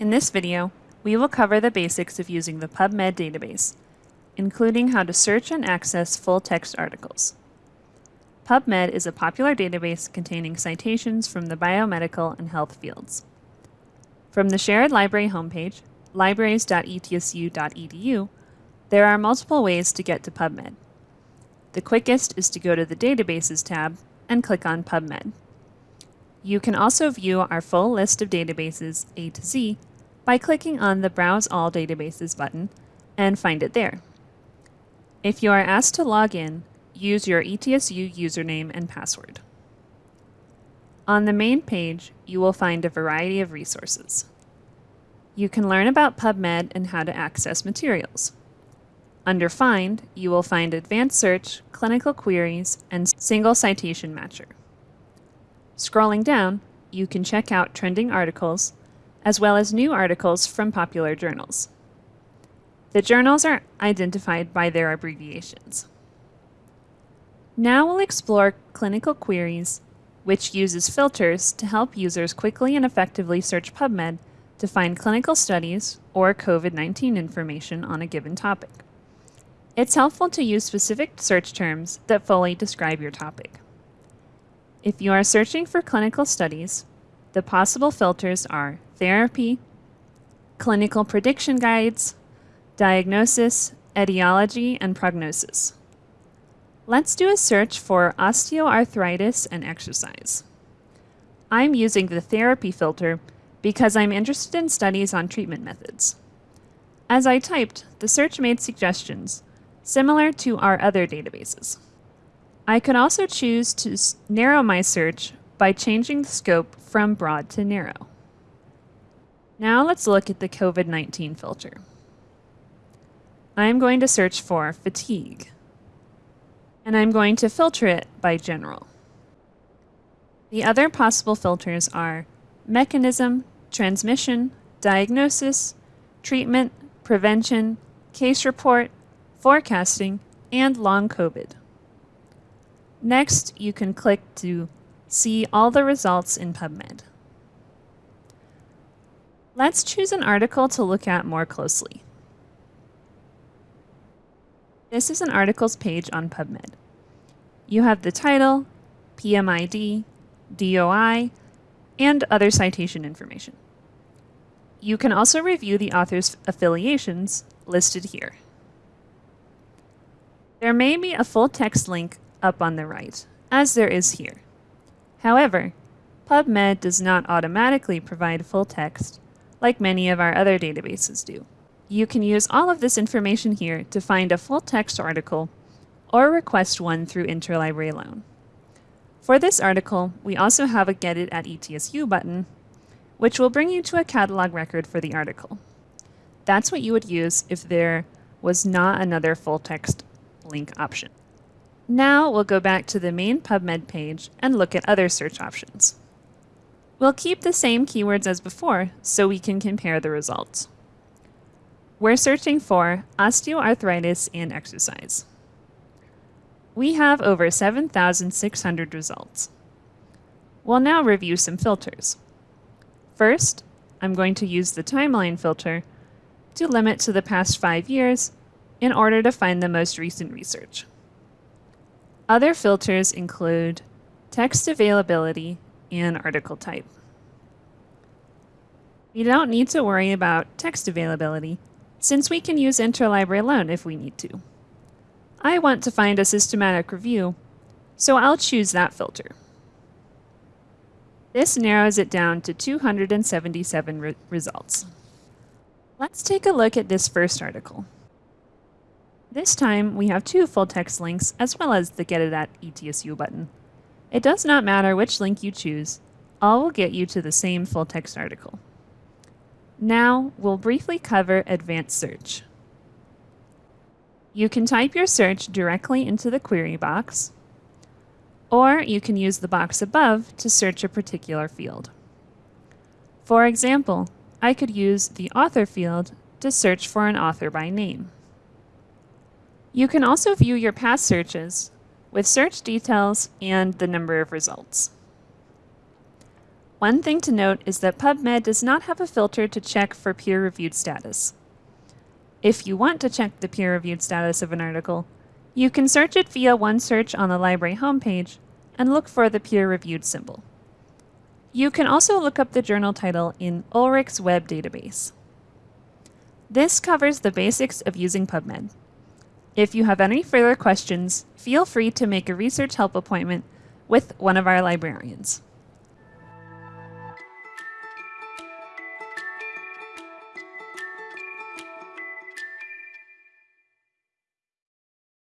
In this video, we will cover the basics of using the PubMed database, including how to search and access full-text articles. PubMed is a popular database containing citations from the biomedical and health fields. From the Sherrod library homepage, libraries.etsu.edu, there are multiple ways to get to PubMed. The quickest is to go to the Databases tab and click on PubMed. You can also view our full list of databases A to Z by clicking on the Browse All Databases button and find it there. If you are asked to log in, use your ETSU username and password. On the main page, you will find a variety of resources. You can learn about PubMed and how to access materials. Under Find, you will find Advanced Search, Clinical Queries, and Single Citation Matcher. Scrolling down, you can check out trending articles, as well as new articles from popular journals. The journals are identified by their abbreviations. Now we'll explore clinical queries, which uses filters to help users quickly and effectively search PubMed to find clinical studies or COVID-19 information on a given topic. It's helpful to use specific search terms that fully describe your topic. If you are searching for clinical studies, the possible filters are therapy, clinical prediction guides, diagnosis, etiology, and prognosis. Let's do a search for osteoarthritis and exercise. I'm using the therapy filter because I'm interested in studies on treatment methods. As I typed, the search made suggestions, similar to our other databases. I could also choose to narrow my search by changing the scope from broad to narrow. Now let's look at the COVID-19 filter. I'm going to search for fatigue, and I'm going to filter it by general. The other possible filters are mechanism, transmission, diagnosis, treatment, prevention, case report, forecasting, and long COVID. Next, you can click to see all the results in PubMed. Let's choose an article to look at more closely. This is an articles page on PubMed. You have the title, PMID, DOI, and other citation information. You can also review the author's affiliations listed here. There may be a full text link up on the right, as there is here. However, PubMed does not automatically provide full text like many of our other databases do. You can use all of this information here to find a full text article or request one through Interlibrary Loan. For this article, we also have a Get It at ETSU button, which will bring you to a catalog record for the article. That's what you would use if there was not another full text link option. Now we'll go back to the main PubMed page and look at other search options. We'll keep the same keywords as before so we can compare the results. We're searching for osteoarthritis and exercise. We have over 7,600 results. We'll now review some filters. First, I'm going to use the timeline filter to limit to the past five years in order to find the most recent research. Other filters include text availability and article type. We don't need to worry about text availability since we can use Interlibrary Loan if we need to. I want to find a systematic review, so I'll choose that filter. This narrows it down to 277 re results. Let's take a look at this first article. This time, we have two full text links as well as the Get It at ETSU button. It does not matter which link you choose, all will get you to the same full text article. Now, we'll briefly cover advanced search. You can type your search directly into the query box, or you can use the box above to search a particular field. For example, I could use the author field to search for an author by name. You can also view your past searches with search details and the number of results. One thing to note is that PubMed does not have a filter to check for peer-reviewed status. If you want to check the peer-reviewed status of an article, you can search it via OneSearch on the library homepage and look for the peer-reviewed symbol. You can also look up the journal title in Ulrichsweb database. This covers the basics of using PubMed. If you have any further questions, feel free to make a research help appointment with one of our librarians.